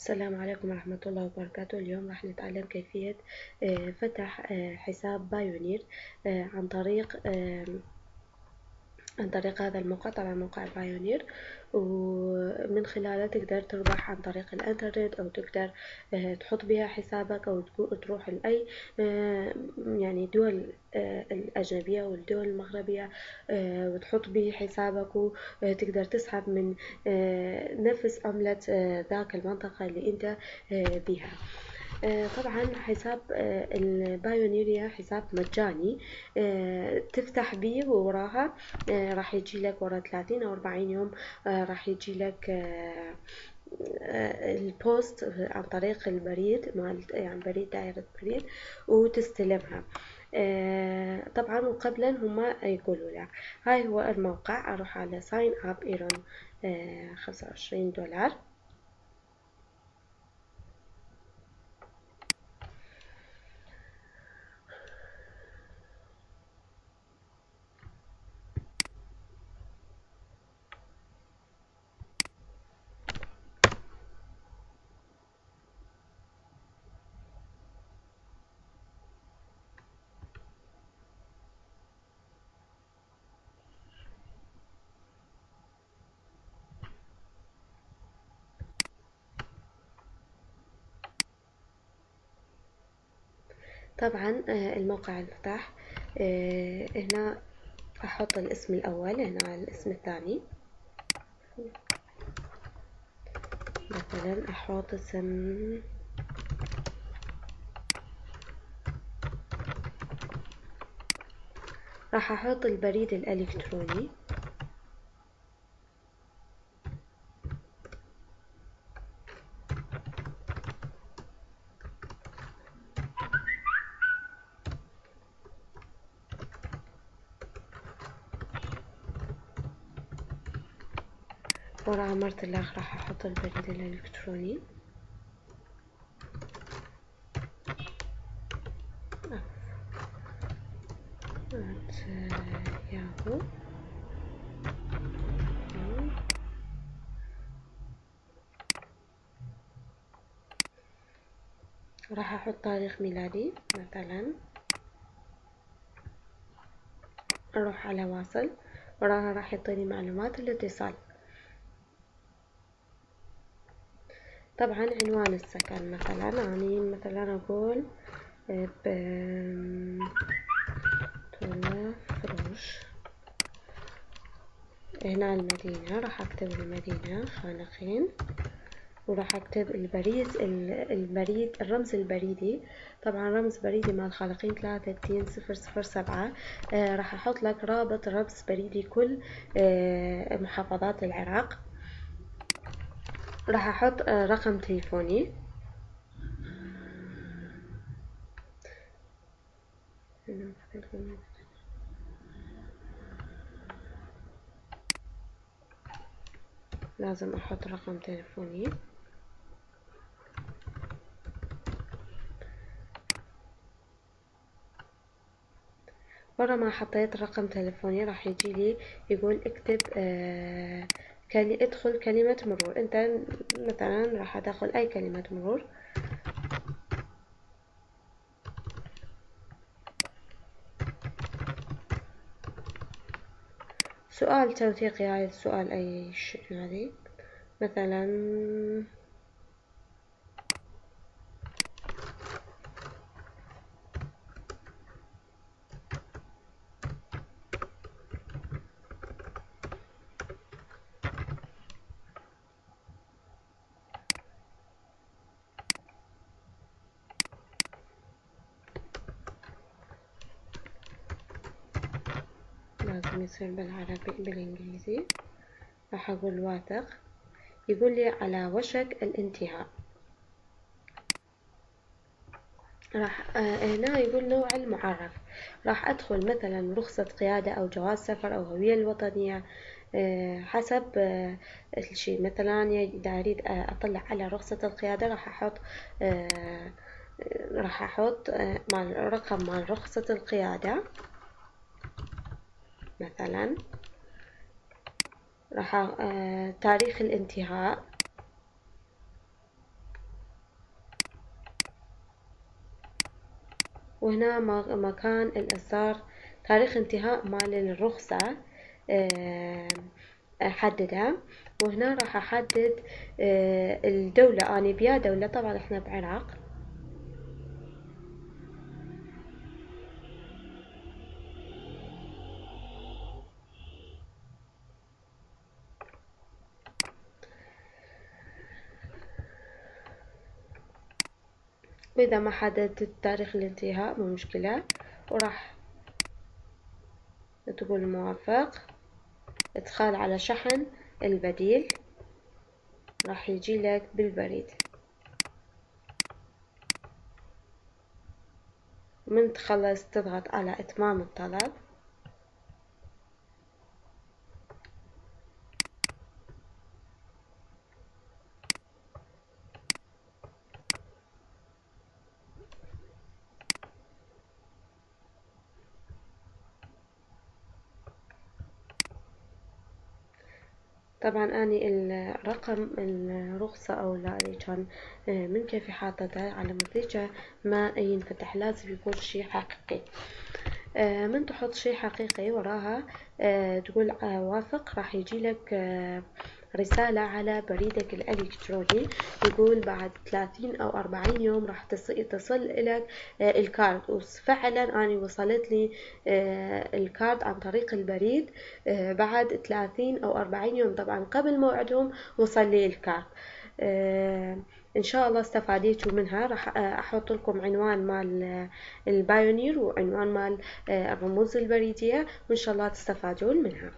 السلام عليكم ورحمة الله وبركاته. اليوم راح نتعلم كيفية آه، فتح آه، حساب Payoneer آه، عن طريق عن طريق هذا الموقع طبعا موقع Payoneer ومن خلاله تقدر تربح عن طريق الإنترنت أو تقدر تحط بها حسابك أو تروح لأي يعني دول الأجنبية والدول المغربية وتحط به حسابك وتقدر تسحب من نفس عملة ذاك المنطقة اللي أنت بها. آه، طبعا حساب آه، ال Payoneer يا حساب مجاني آه، تفتح بيه ووراها راح يجي لك ورا 30 أو 40 يوم راح يجي لك ال post عن طريق البريد مال يعني بريد دائرة بريد وتستلمها. طبعا وقبلا هما يقولوا لك هاي هو الموقع أروح على sign up and earn خمسة وعشرين دولار. طبعا آه، الموقع انفتح آه، هنا أحط الاسم الأول هنا الاسم الثاني. مثلا أحط اسم راح أحط البريد الإلكتروني. ورا عمرت اللاخ راح أحط البريد الإلكتروني. ياهو. راح أحط تاريخ ميلادي مثلا. أروح على واصل. وراها راح يعطيني معلومات الاتصال. طبعا عنوان السكن. مثلا يعني مثلا أقول فروش هنا المدينة راح أكتب المدينة خانقين وراح أكتب البريد البريد الرمز البريدي. طبعا رمز بريدي مال خالقين ثلاثة اتنين صفر صفر سبعة. آه راح أحط لك رابط رمز بريدي كل آه محافظات العراق. راح أحط آه، رقم تليفوني. لازم أحط رقم تليفوني. ورا ما حطيت رقم تليفوني راح يجي لي يقول اكتب آه ادخل كلمة مرور. انت مثلا راح أدخل أي كلمة مرور. سؤال توثيقي عايز سؤال أي شيء هذه. مثلا لازم يصير بالعربي بالإنجليزي. راح أقول واثق. يقول لي على وشك الانتهاء. راح آه هنا يقول نوع المعرف. راح أدخل مثلا رخصة قيادة أو جواز سفر أو هوية الوطنية آه حسب آه الشيء مثلا إذا أريد أطلع على رخصة القيادة راح أحط راح أحط مال رقم مال رخصة القيادة. مثلا راح آه تاريخ الانتهاء. وهنا مكان الإصدار تاريخ انتهاء مال الرخصة آه، أحددها وهنا راح أحدد آه، الدولة. أنا بيا دولة طبعا إحنا بعراق. وإذا ما حددت تاريخ الانتهاء مو مشكلة. وراح تقول موافق. إدخال على شحن البديل راح يجي لك بالبريد. من تخلص تضغط على إتمام الطلب. طبعا أني الرقم الرخصة أو اللي كان آه، من كيفي حاطته على مزيكا ما ينفتح لازم يكون شي حقيقي. آه، من تحط شي حقيقي وراها آه، تقول وافق راح يجي لك رسالة على بريدك الإلكتروني. يقول بعد 30 أو 40 يوم راح تصل لك آه، الكارد. وفعلا أنا وصلت لي آه، ال card عن طريق البريد آه، بعد 30 أو 40 يوم. طبعا قبل موعدهم وصل لي ال card. إن شاء الله استفاديتوا منها. راح أحط لكم عنوان مال ال Payoneer وعنوان مال الرموز البريدية وإن شاء الله تستفادون منها.